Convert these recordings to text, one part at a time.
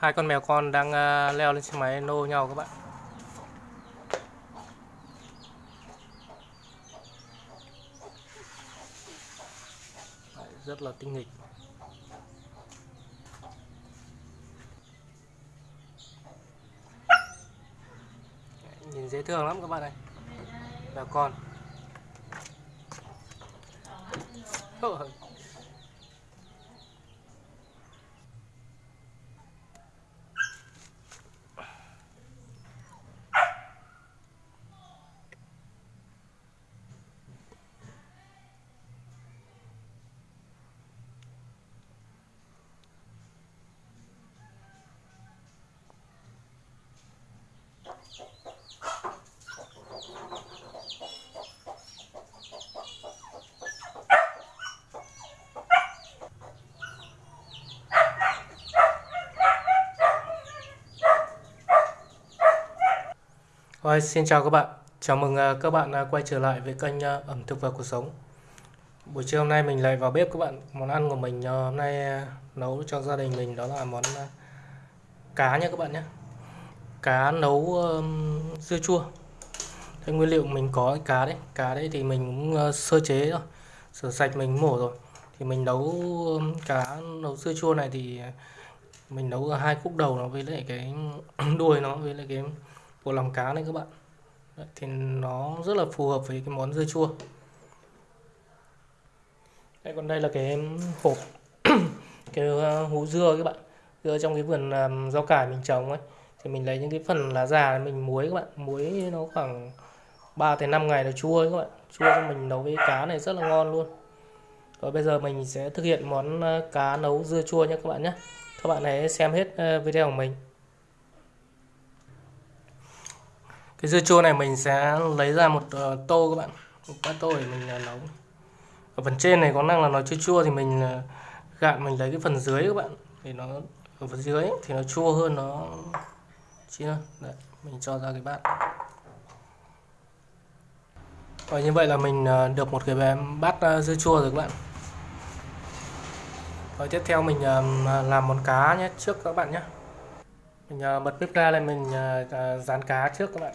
hai con mèo con đang à, leo lên xe máy nô nhau các bạn. Rất là tinh nghịch. Nhìn dễ thương lắm các bạn này mèo con. Rồi, xin chào các bạn. Chào mừng à, các bạn à, quay trở lại với kênh à, ẩm thực và cuộc sống. Buổi trưa hôm nay mình lại vào bếp các bạn. Món ăn của mình hôm nay nấu cho gia đình mình đó là món cá nha các bạn nhé. Cá nấu dưa chua. Thế nguyên liệu mình có cá đấy. Cá đấy thì mình cũng sơ chế rồi. Rửa sạch mình mổ rồi. Thì mình nấu cá nấu dưa chua này thì mình nấu hai khúc đầu nó với lại cái đuôi nó với lại cái của lòng cá này các bạn. Đấy, thì nó rất là phù hợp với cái món dưa chua. Đây còn đây là cái hộp cái ờ, dưa các bạn. Dưa trong cái vườn rau cải mình trồng ấy. Thì mình lấy những cái phần lá già mình muối các bạn. Muối nó khoảng 3 tới 5 ngày là chua ấy các bạn. Chua cho mình nấu với cá này rất là ngon luôn. Rồi bây giờ mình sẽ thực hiện món ờ, cá nấu dưa chua nhé các bạn nhé. Các bạn hãy xem hết ờ, video của mình. Cái dưa chua này mình sẽ lấy ra một uh, tô các bạn. Một bát tô để mình uh, nấu. Ở phần trên này có năng là nó chua chua thì mình uh, gạn mình lấy cái phần dưới các bạn. Thì nó ở phần dưới thì nó chua hơn nó chín hơn. Đấy, mình cho ra cái bát. Và như vậy là mình uh, được một cái bát uh, dưa chua rồi các bạn. Rồi tiếp theo mình uh, làm món cá nhé trước các bạn nhé. Mình uh, bật bếp ra lên mình uh, dán cá trước các bạn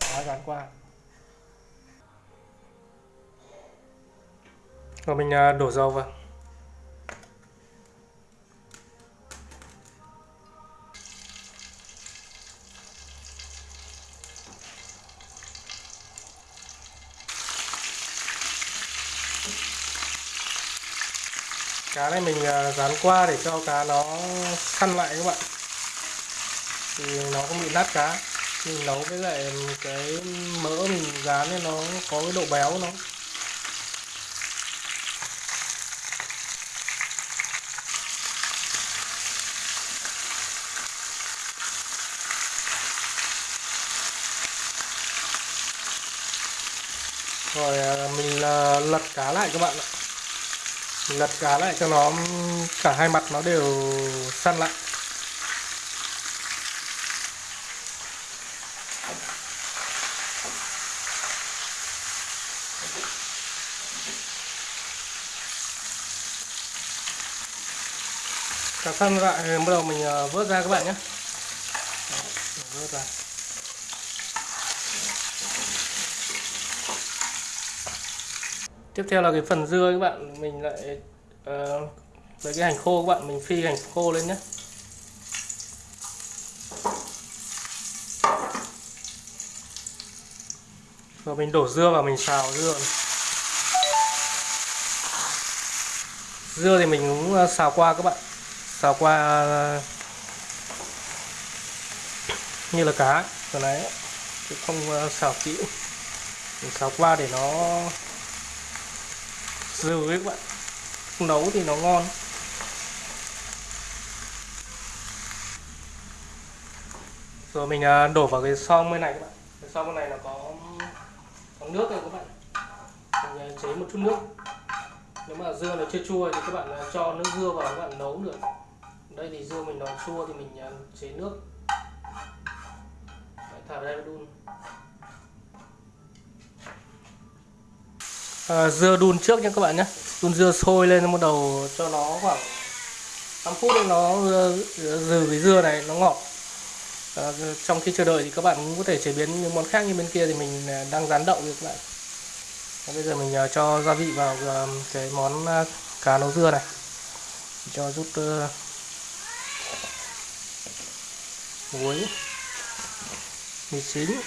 cá dán qua rồi mình à, đổ dầu vào. Cá này mình à, dán qua để cho cá nó săn lại các bạn. Thì nó không bị nát cá mình nấu với lại cái mỡ mình dán nên nó có cái độ béo nó. Rồi à, mình à, lật cá lại các bạn ạ. Mình lật cá lại cho nó, cả hai mặt nó đều săn lại. Cà săn thì bắt đầu mình ờ, vớt ra các bạn nhé. Vớt ra. Tiếp theo là cái phần dưa các bạn mình lại uh, lấy cái hành khô các bạn mình phi hành khô lên nhé. Rồi mình đổ dưa vào mình xào dưa. Này. dưa thì mình cũng ờ, xào qua các bạn xào qua à, như là cá. Rồi nãy chứ không à, xào kỹ. Mình xào qua để nó dừ ấy các bạn. Không nấu thì nó ngon. Rồi mình à, đổ vào cái xong bên này các bạn. Cái xong bên này là có có nước rồi các bạn. Mình chế một chút nước. Nếu mà dưa nó chưa chua thì các bạn cho nước dưa vào các bạn nấu được đây thì dưa mình nó chua thì mình à, chế nước. Đấy, thả đây đun. À, dưa đun trước nha các bạn nhé. Đun dưa sôi lên bắt đầu cho nó khoảng 5 phút nó ờ, dừ cái dưa này nó ngọt. À, trong khi chờ đợi thì các bạn cũng có thể chế biến những món khác như bên kia thì mình à, đang rán đậu các bạn. Bây giờ mình à, cho gia vị vào cái món cá nấu dưa này. Cho rút muối mì chính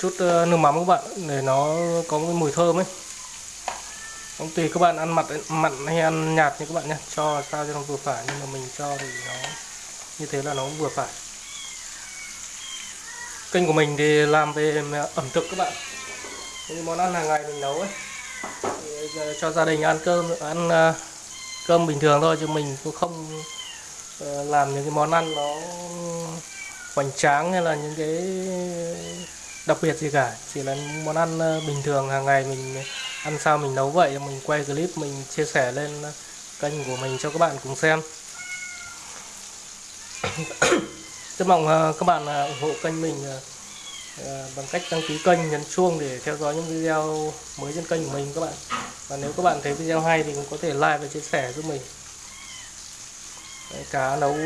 chút ờ, nước mắm các bạn, để nó có cái mùi thơm ấy. Không tùy các bạn ăn mặn mặn hay ăn nhạt như các bạn nhé, cho sao cho nó vừa phải, nhưng mà mình cho thì nó như thế là nó cũng vừa phải. Kênh của mình thì làm về ờ, ẩm thực các bạn. Những món ăn hàng ngày mình nấu ấy. Thì cho gia đình ăn cơm, ăn ờ, cơm bình thường thôi, chứ mình cũng không ờ, làm những cái món ăn nó hoành tráng hay là những cái đặc biệt gì cả. Chỉ là món ăn ờ, bình thường hàng ngày mình ăn sao mình nấu vậy, mình quay clip, mình chia sẻ lên kênh của mình cho các bạn cùng xem. Rất mong ờ, các bạn ủng hộ kênh mình Ờ, bằng cách đăng ký kênh nhấn chuông để theo dõi những video mới trên kênh của mình các bạn. Và nếu các bạn thấy video hay thì cũng có thể like và chia sẻ giúp mình. Cá nấu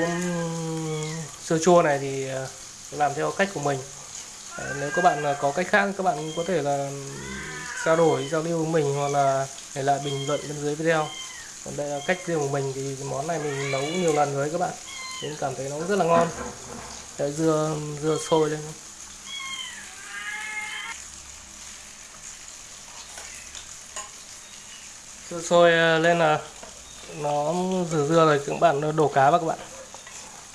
sơ chua này thì ờ, làm theo cách của mình. Nếu các bạn ờ, có cách khác các bạn có thể là trao đổi giao lưu với mình hoặc là để lại bình luận bên dưới video. Còn đây là cách riêng của mình thì món này mình nấu nhiều lần rồi các bạn. Nên cảm thấy nó rất là ngon. Đấy, dưa dưa sôi lên dưa sôi ờ, lên là nó rửa dưa rồi các bạn đổ cá vào các bạn.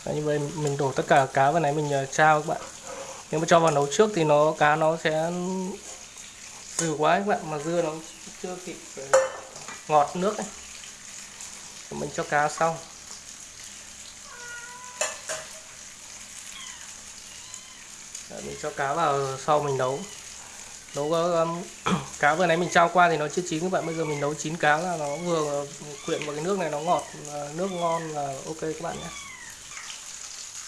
Đấy, như vậy mình đổ tất cả cá vào này mình ờ, trao các bạn. Nếu mà cho vào nấu trước thì nó cá nó sẽ dừ quá các bạn mà dưa nó chưa kịp ờ, ngọt nước ấy. mình cho cá xong. Mình cho cá vào sau mình nấu. Nấu có um, cá vừa nãy mình trao qua thì nó chưa chín các bạn. Bây giờ mình nấu chín cá là nó vừa quyện vào cái nước này nó ngọt nước ngon là ok các bạn nhé.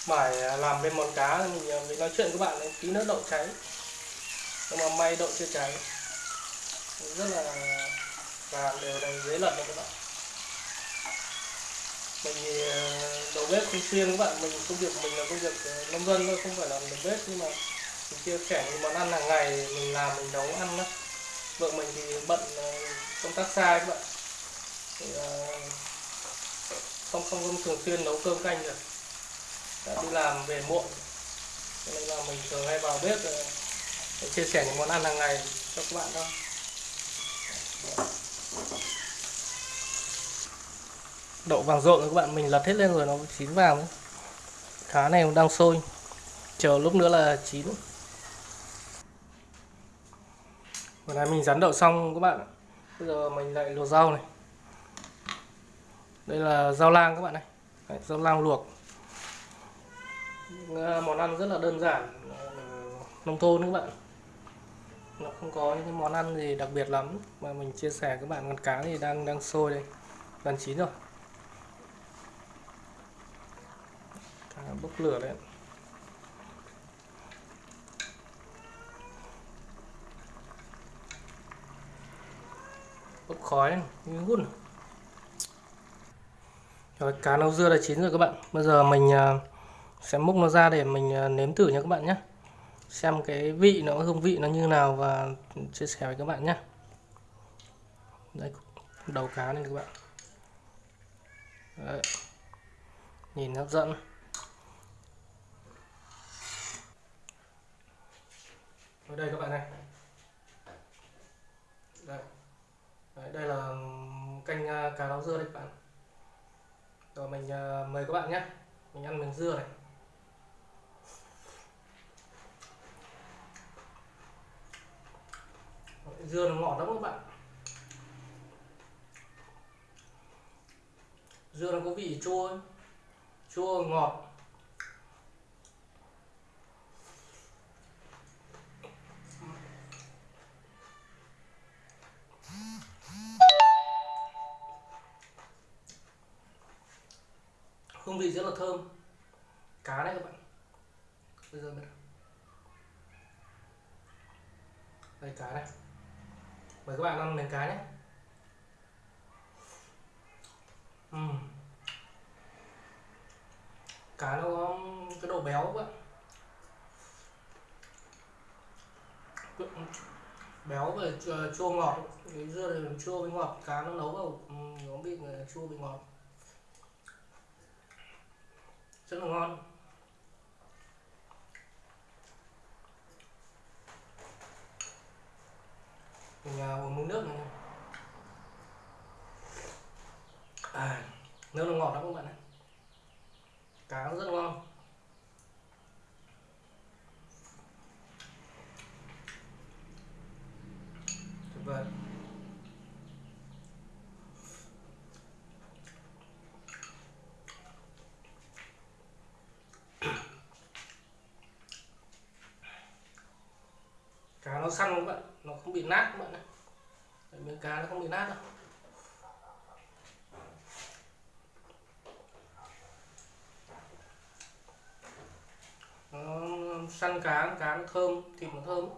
Phải làm bên món cá mình, mình nói chuyện các bạn tí nữa đậu cháy. Nhưng mà may đậu chưa cháy. Rất là làm đều đầy dễ lật đấy các bạn. Mình thì ờ, đầu bếp không xuyên các bạn mình công việc mình là công việc ờ, nông dân thôi không phải làm đầu bếp nhưng mà mình chia sẻ những món ăn hàng ngày mình làm mình nấu ăn đó vợ mình thì bận ờ, công tác xa các bạn. Thì, ờ, không không không thường xuyên nấu cơm canh được đã đi làm về muộn. Nên là mình thường hay vào bếp ờ, để chia sẻ những món ăn hàng ngày cho các bạn thôi. Đậu vàng rộn các bạn mình lật hết lên rồi nó chín vàng đấy cá này đang sôi. Chờ lúc nữa là chín. Vừa nãy mình rán đậu xong các bạn bây giờ mình lại luộc rau này. Đây là rau lang các bạn này. Đấy, rau lang luộc. À, món ăn rất là đơn giản à, nông thôn các bạn. Nó không có những món ăn gì đặc biệt lắm. Mà mình chia sẻ các bạn con cá thì đang đang sôi đây. Gần chín rồi. Cá bốc lửa đấy bốc khói như hút rồi, cá nấu dưa đã chín rồi các bạn. Bây giờ mình à, sẽ múc nó ra để mình à, nếm thử nha các bạn nhé. Xem cái vị nó, hương vị nó như nào và chia sẻ với các bạn nhé. Đây, đầu cá này các bạn. Đấy. nhìn hấp dẫn. Ở đây các bạn này đây Đấy, đây là canh à, cá rau dưa đây các bạn. Rồi mình uh, mời các bạn nhé. Mình ăn miếng dưa này. Dưa nó ngọt lắm các bạn. Dưa nó có vị chua chua ngọt. Hương vị rất là thơm. Cá đấy các bạn. Bây giờ đây, cá này mời các bạn ăn miếng cá nhé. Uhm. cá nó có cái độ béo các bạn. Béo và ờ, chua ngọt. Cái dưa này chua với ngọt. Cá nó nấu vào nó bị ờ, chua bị ngọt rất là ngon. Mình uh, uống miếng nước này. À, nước nó ngọt lắm các bạn ạ. Cá rất ngon tuyệt vời cá nó săn các bạn? Nó không bị nát các bạn này miếng cá nó không bị nát đâu. Nó săn cá cá nó thơm, thịt nó thơm.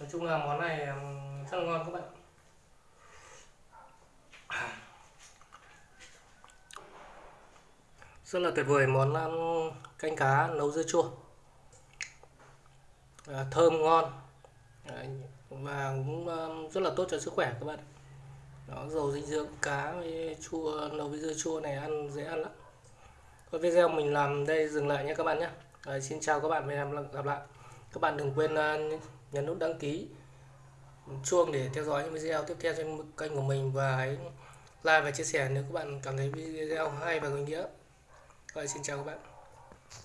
Nói chung là món này rất là ngon các bạn. Rất là tuyệt vời món canh cá nấu dưa chua à, thơm ngon. Và cũng um, rất là tốt cho sức khỏe các bạn. Nó dầu dinh dưỡng cá với chua nấu với dưa chua này ăn dễ ăn lắm. Thôi video mình làm đây dừng lại nhé các bạn nhé. Đấy, xin chào các bạn và hẹn gặp lại. Các bạn đừng quên uh, nhấn nút đăng ký chuông để theo dõi những video tiếp theo trên kênh của mình và hãy like và chia sẻ nếu các bạn cảm thấy video hay và có ý nghĩa. Rồi xin chào các bạn.